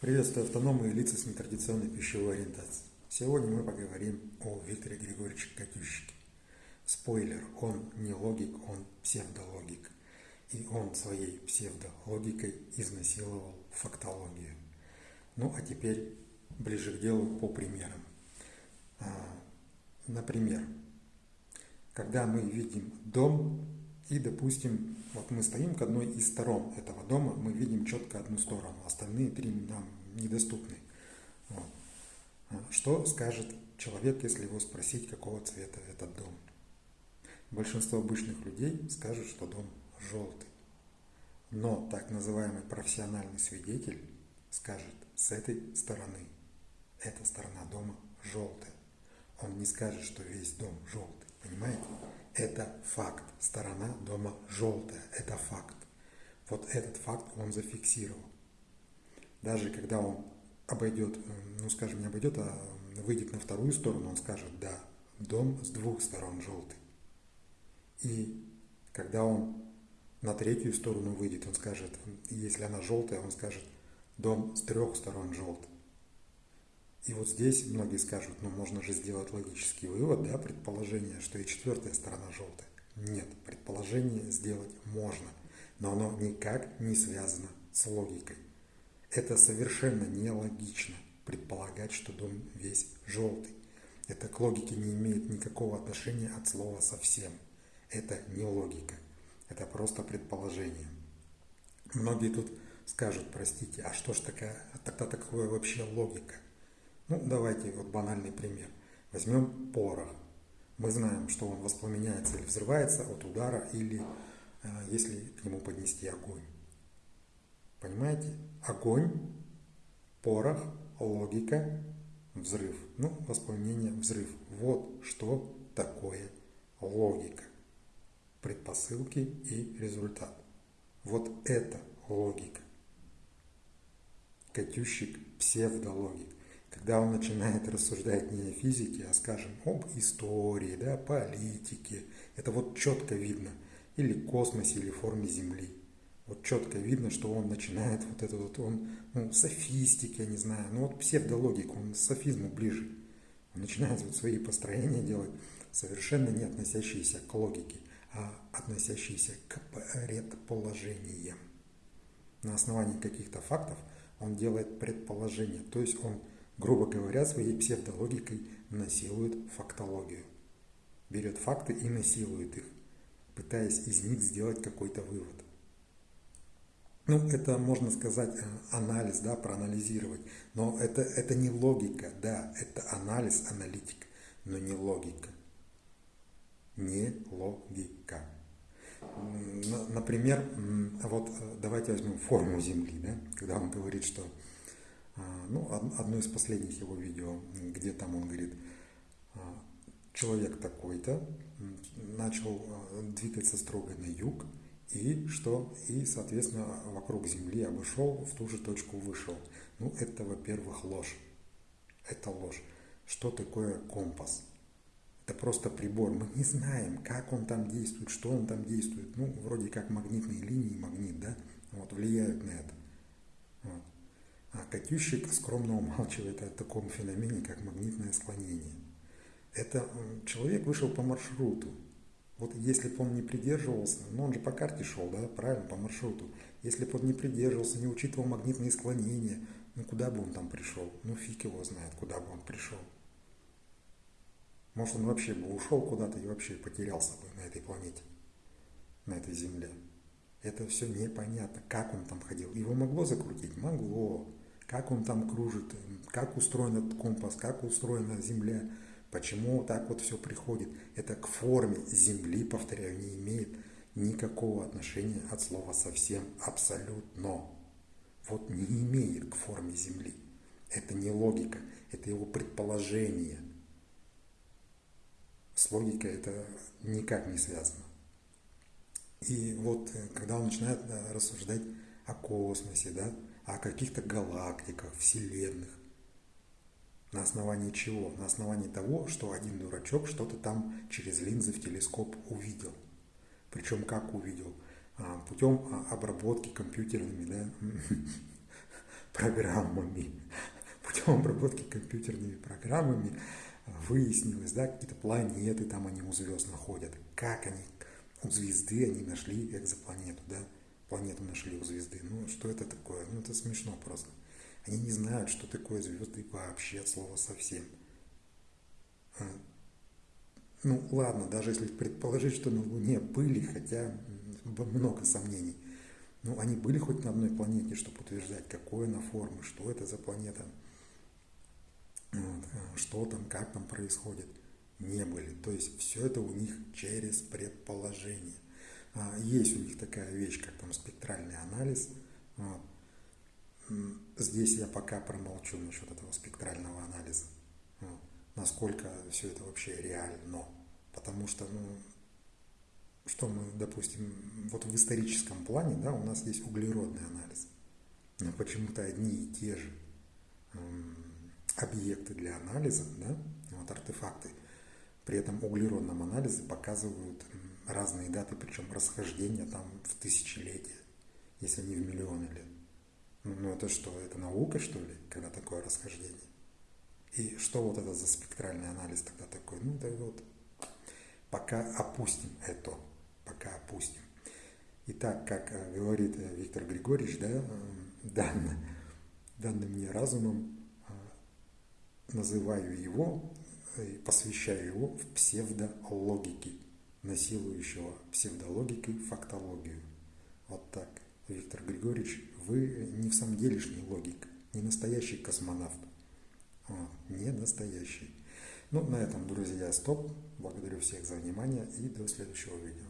Приветствую автономные лица с нетрадиционной пищевой ориентацией. Сегодня мы поговорим о Викторе Григорьевиче Катющике. Спойлер, он не логик, он псевдологик. И он своей псевдологикой изнасиловал фактологию. Ну а теперь ближе к делу по примерам. А, например, когда мы видим дом, и, допустим, вот мы стоим к одной из сторон этого дома, мы видим четко одну сторону, остальные три нам недоступны. Вот. А что скажет человек, если его спросить, какого цвета этот дом? Большинство обычных людей скажут, что дом желтый. Но так называемый профессиональный свидетель скажет с этой стороны. Эта сторона дома желтая. Он не скажет, что весь дом желтый. Это факт. Сторона дома желтая. Это факт. Вот этот факт он зафиксировал. Даже когда он обойдет, ну скажем, не обойдет, а выйдет на вторую сторону, он скажет, да, дом с двух сторон желтый. И когда он на третью сторону выйдет, он скажет, если она желтая, он скажет, дом с трех сторон желтый. И вот здесь многие скажут, ну можно же сделать логический вывод, да, предположение, что и четвертая сторона желтая. Нет, предположение сделать можно, но оно никак не связано с логикой. Это совершенно нелогично предполагать, что дом весь желтый. Это к логике не имеет никакого отношения от слова совсем. Это не логика, это просто предположение. Многие тут скажут, простите, а что ж такая, тогда такое вообще логика – ну, давайте вот банальный пример. Возьмем порох. Мы знаем, что он воспламеняется или взрывается от удара, или э, если к нему поднести огонь. Понимаете? Огонь, порох, логика, взрыв. Ну, воспламенение, взрыв. Вот что такое логика. Предпосылки и результат. Вот это логика. Катющик псевдологик когда он начинает рассуждать не о физике, а, скажем, об истории, да, политике, это вот четко видно, или космосе, или форме Земли. Вот четко видно, что он начинает вот это вот, он, ну, софистики, я не знаю, ну вот псевдологику, он к софизму ближе. Он начинает вот свои построения делать, совершенно не относящиеся к логике, а относящиеся к предположениям. На основании каких-то фактов он делает предположения, то есть он грубо говоря, своей псевдологикой насилует фактологию. Берет факты и насилует их, пытаясь из них сделать какой-то вывод. Ну, это, можно сказать, э, анализ, да, проанализировать. Но это, это не логика, да, это анализ, аналитик, но не логика. Не логика. Например, вот э, давайте возьмем форму Земли, да, когда он говорит, что ну, одно из последних его видео, где там он говорит, а, человек такой-то начал а, двигаться строго на юг, и что, и, соответственно, вокруг Земли обошел, в ту же точку вышел. Ну, это, во-первых, ложь. Это ложь. Что такое компас? Это просто прибор. Мы не знаем, как он там действует, что он там действует. Ну, вроде как магнитные линии, магнит, да, вот, влияют на это. Вот. А Катющик скромно умалчивает о таком феномене, как магнитное склонение. Это человек вышел по маршруту. Вот если бы он не придерживался, ну он же по карте шел, да, правильно, по маршруту. Если бы он не придерживался, не учитывал магнитные склонения, ну куда бы он там пришел? Ну фиг его знает, куда бы он пришел. Может он вообще бы ушел куда-то и вообще потерялся бы на этой планете, на этой Земле. Это все непонятно, как он там ходил. Его могло закрутить? Могло как он там кружит, как устроен этот компас, как устроена Земля, почему так вот все приходит. Это к форме Земли, повторяю, не имеет никакого отношения от слова совсем абсолютно. Вот не имеет к форме Земли. Это не логика, это его предположение. С логикой это никак не связано. И вот э, когда он начинает рассуждать о космосе, да, о каких-то галактиках, вселенных. На основании чего? На основании того, что один дурачок что-то там через линзы в телескоп увидел. Причем как увидел? А, путем а, обработки компьютерными, да? программами. Путем обработки компьютерными программами выяснилось, да, какие-то планеты там они у звезд находят, как они, у звезды они нашли экзопланету, да, планету нашли у звезды. Ну, что это такое? Ну, это смешно просто. Они не знают, что такое звезды вообще от слова совсем. А, ну, ладно, даже если предположить, что на Луне были, хотя много сомнений. Ну, они были хоть на одной планете, чтобы утверждать, какой она формы, что это за планета, вот, а, что там, как там происходит. Не были. То есть все это у них через предположение. А, есть у них такая вещь, как там спектральный анализ. Вот. Здесь я пока промолчу насчет этого спектрального анализа. Вот. Насколько все это вообще реально. Потому что, ну, что мы, допустим, вот в историческом плане, да, у нас есть углеродный анализ. Но почему-то одни и те же объекты для анализа, да, вот артефакты, при этом углеродном анализе показывают разные даты, причем расхождения там в тысячелетия, если не в миллионы лет. Ну, ну это что, это наука что ли, когда такое расхождение? И что вот это за спектральный анализ тогда такой? Ну да вот, пока опустим это, пока опустим. Итак, как э, говорит э, Виктор Григорьевич, да, э, данным, данным мне разумом, называю его и посвящаю его в псевдологике насилующего псевдологикой фактологию. Вот так. Виктор Григорьевич, вы не в самом делешний логик, не настоящий космонавт. Вот, не настоящий. Ну, на этом, друзья, стоп. Благодарю всех за внимание и до следующего видео.